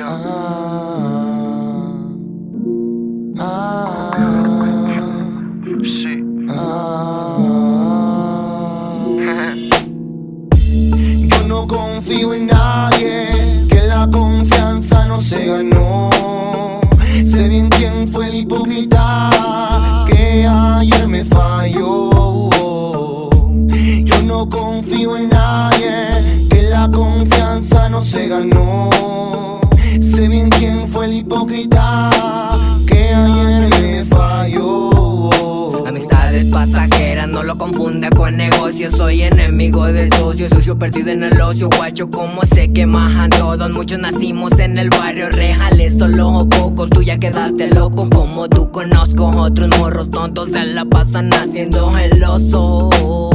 yo. Ah, ah, Sí. ah. Yo no confío en nadie, que la confianza no se ganó. Sé bien quién fue el hipócrita que ayer me falló. Yo no confío en nadie, que la confianza no se ganó. Sé bien quién fue el hipócrita que ayer me falló. Amistades pasajeras, no lo confunda con negocios. Soy enemigo del socio, socio perdido en el ocio. Guacho, como se queman todos Muchos nacimos en el barrio Rejales, solo o pocos. Tú ya quedaste loco, como tú conozco. Otros morros tontos se la pasan haciendo el oso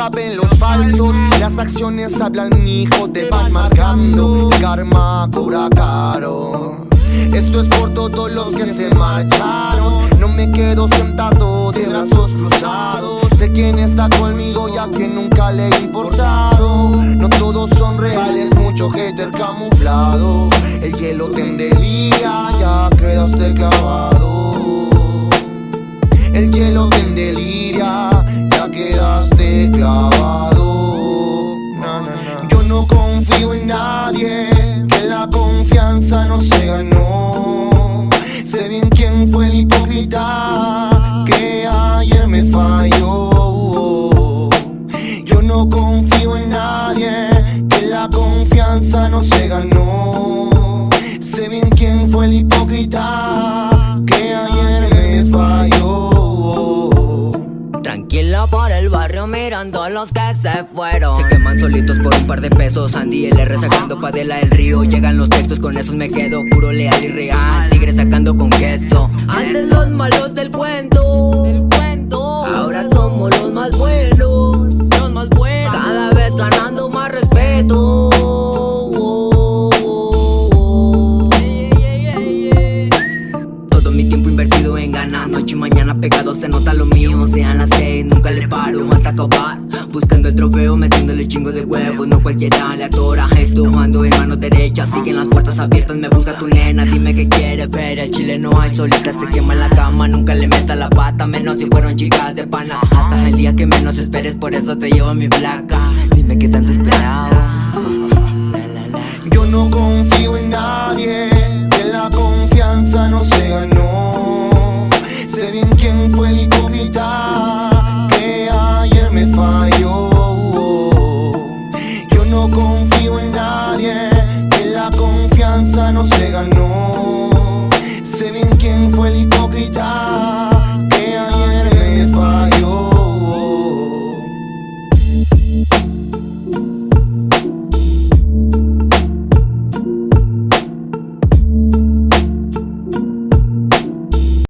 caben los falsos, las acciones hablan, hijo, te van marcando. Karma cobra caro. Esto es por todos los que se marcharon. No me quedo sentado de brazos cruzados. Sé quién está conmigo y a quien nunca le he importado. No todos son reales, mucho hater camuflado. El hielo te endelía, ya quedaste clavado. Barrio mirando los que se fueron. Se queman solitos por un par de pesos. Andy LR sacando padela del río. Llegan los textos, con esos me quedo Puro leal y real, tigre sacando con queso. Antes los malos Del cuento Buscando el trofeo, metiéndole chingo de huevos. No cualquiera le atora esto Ando en mano derecha, siguen las puertas abiertas Me busca tu nena, dime qué quieres ver. El chile no hay solita, se quema la cama Nunca le meta la pata, menos si fueron chicas de panas. Hasta el día que menos esperes, por eso te llevo mi flaca Dime qué tanto esperaba no se ganó. Sé bien quién fue el hipócrita.